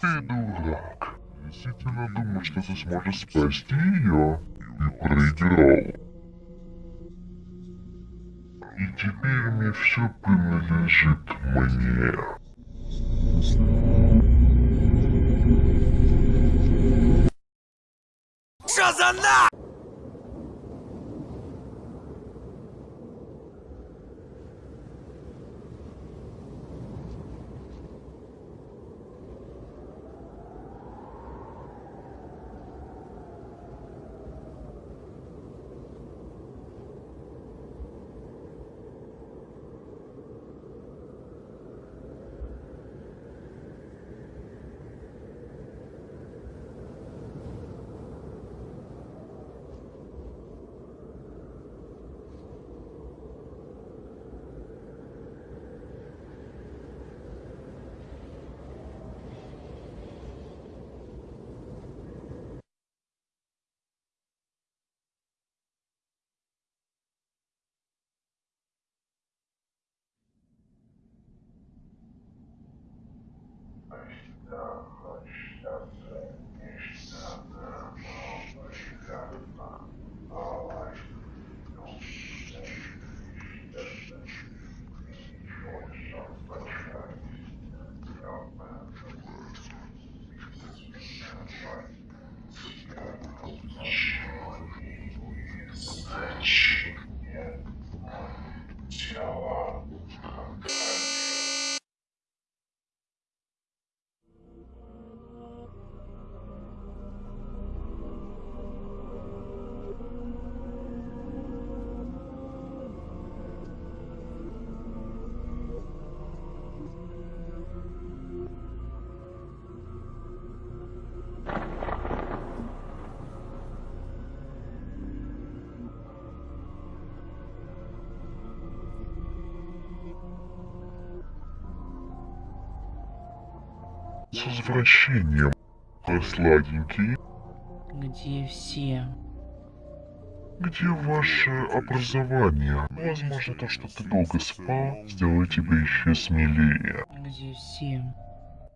Ты дурак. Действительно думал, что ты сможешь спасти ее? И проиграл. И теперь мне все принадлежит мне. С возвращением, сладенький. Где все? Где ваше образование? Возможно, то, что ты долго спал, сделает тебя еще смелее. Где все?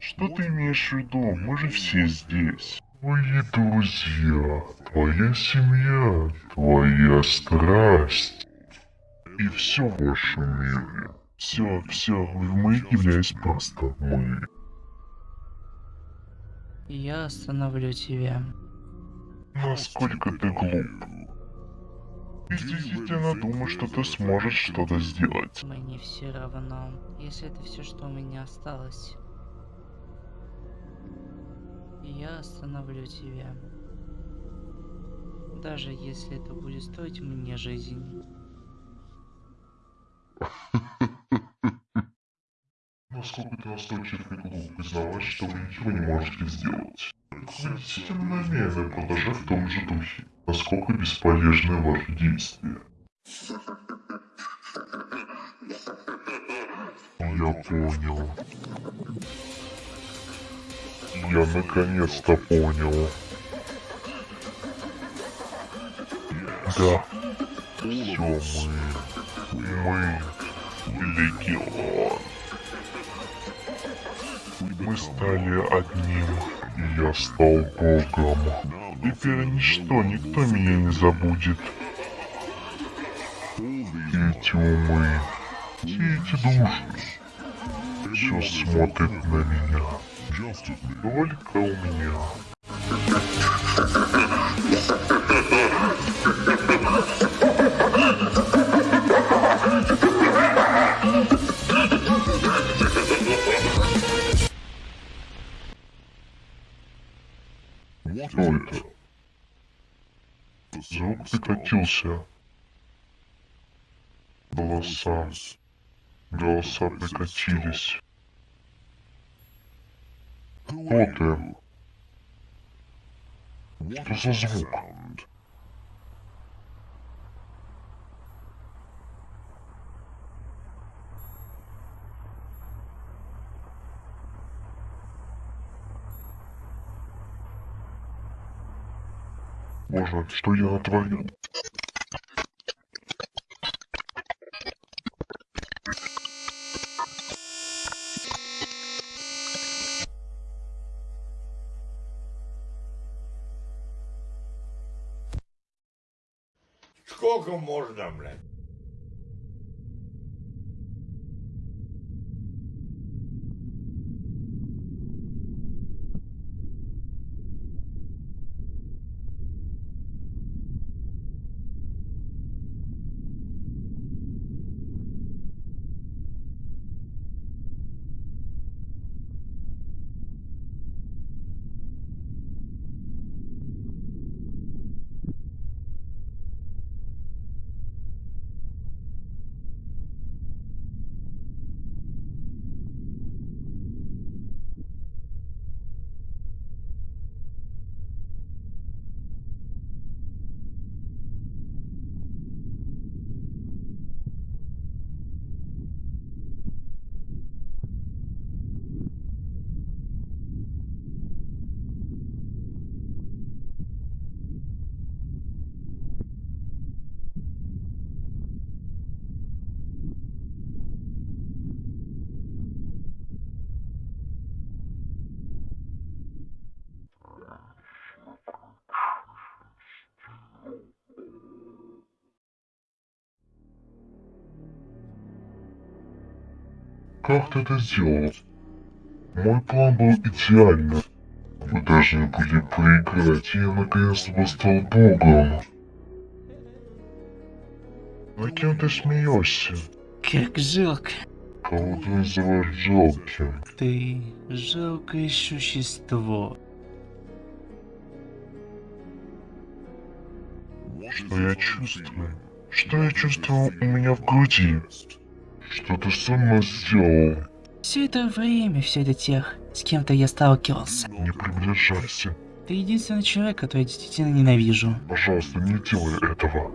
Что ты имеешь в виду? Мы же все здесь. Твои друзья, твоя семья, твоя страсть. И все в вашем мире. Все, все, мы являюсь просто мы. Я остановлю тебя. Насколько ты глуп. Ты действительно думаешь, что ты сможешь что-то сделать. Мне все равно, если это все, что у меня осталось. Я остановлю тебя. Даже если это будет стоить мне жизнь. Насколько ты настойчив и глуп признавать, что вы ничего не можете сделать. Действительно намерены продолжать в том же духе. Насколько бесполезны ваши действия. Я понял. Я наконец-то понял. Да. Все мы. Мы. Легион. Мы стали одним, и я стал богом. Теперь ничто, никто меня не забудет. Эти умы, все эти души, все смотрят на меня. Только у меня. Это? Звук прекратился. Голоса. Голоса прекратились. Кто ты? Что за звук? боже, что я натворил? Сколько можно, блядь? Как ты это сделал? Мой план был идеальным. Мы должны были проиграть, и я наконец-то восстал богом. На кем ты смеешься? Как жалко. Кого ты называешь жалким? Ты жалкое существо. Что я чувствую? Что я чувствую у меня в груди? Что ты со мной сделал? Все это время, все это тех, с кем-то я сталкивался. Не приближайся. Ты единственный человек, который я действительно ненавижу. Пожалуйста, не делай этого.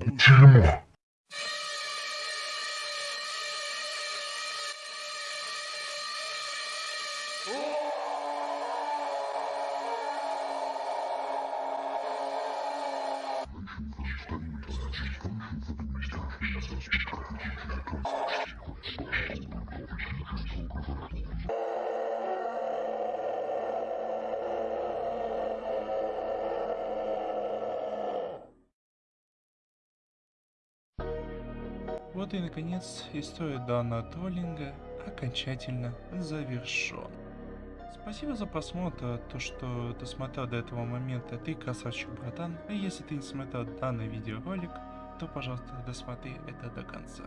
Дерьмо. Вот и наконец история данного троллинга окончательно завершен. Спасибо за просмотр, то что досмотрел до этого момента, ты красавчик, братан. А если ты не смотрел данный видеоролик, то пожалуйста досмотри это до конца.